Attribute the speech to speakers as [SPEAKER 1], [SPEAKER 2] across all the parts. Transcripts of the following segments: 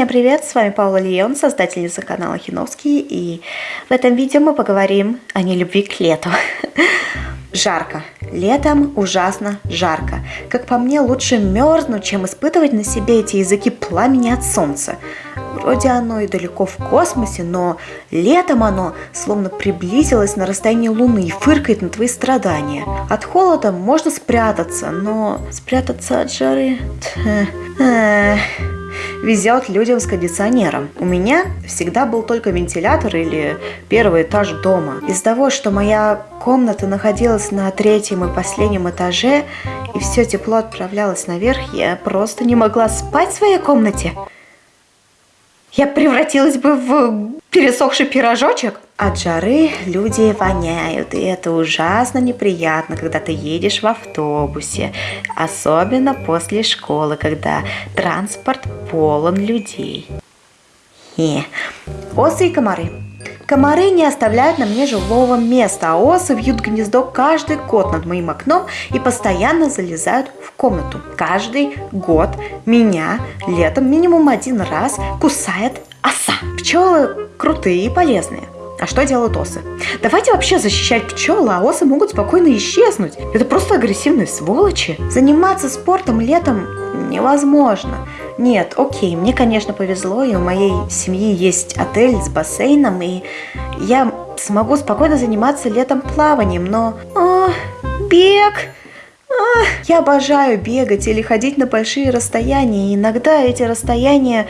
[SPEAKER 1] Всем привет, с вами Паула Леон, создательница канала Хиновский, и в этом видео мы поговорим о нелюбви к лету. Жарко. Летом ужасно жарко. Как по мне, лучше мерзнуть, чем испытывать на себе эти языки пламени от солнца. Вроде оно и далеко в космосе, но летом оно словно приблизилось на расстоянии Луны и фыркает на твои страдания. От холода можно спрятаться, но спрятаться от жары... Везет людям с кондиционером. У меня всегда был только вентилятор или первый этаж дома. Из-за того, что моя комната находилась на третьем и последнем этаже, и все тепло отправлялось наверх, я просто не могла спать в своей комнате. Я превратилась бы в пересохший пирожочек. От жары люди воняют, и это ужасно неприятно, когда ты едешь в автобусе, особенно после школы, когда транспорт полон людей. Хе. Осы и комары. Комары не оставляют на мне жилого места, а осы вьют гнездо каждый год над моим окном и постоянно залезают в комнату. Каждый год меня летом минимум один раз кусает оса. Пчелы крутые и полезные. А что делают осы? Давайте вообще защищать пчел, а осы могут спокойно исчезнуть. Это просто агрессивные сволочи. Заниматься спортом летом невозможно. Нет, окей, мне, конечно, повезло, и у моей семьи есть отель с бассейном, и я смогу спокойно заниматься летом плаванием, но... О, бег! Я обожаю бегать или ходить на большие расстояния, иногда эти расстояния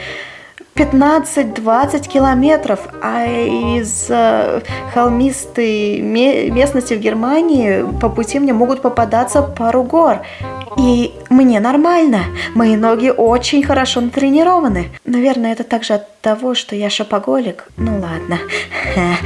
[SPEAKER 1] 15-20 километров, а из э, холмистой местности в Германии по пути мне могут попадаться пару гор. И мне нормально, мои ноги очень хорошо натренированы. Наверное, это также от того, что я шопоголик. Ну ладно.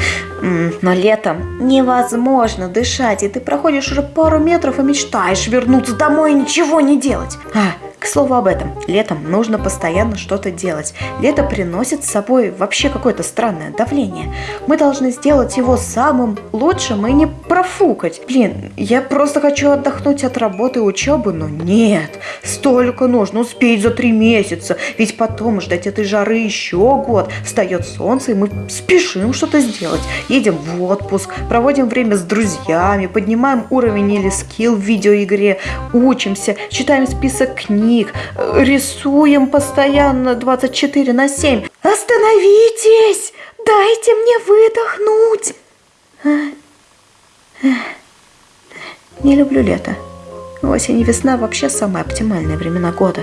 [SPEAKER 1] Но летом невозможно дышать, и ты проходишь уже пару метров и мечтаешь вернуться домой и ничего не делать. А, к слову об этом, летом нужно постоянно что-то делать. Лето приносит с собой вообще какое-то странное давление. Мы должны сделать его самым лучшим и не профукать. Блин, я просто хочу отдохнуть от работы и учебы, но нет. Столько нужно успеть за три месяца, ведь потом ждать этой жары еще год. Встает солнце, и мы спешим что-то сделать. Едем в отпуск, проводим время с друзьями, поднимаем уровень или скилл в видеоигре, учимся, читаем список книг, книг, рисуем постоянно 24 на 7. Остановитесь! Дайте мне выдохнуть! Не люблю лето. Осень и весна вообще самые оптимальные времена года.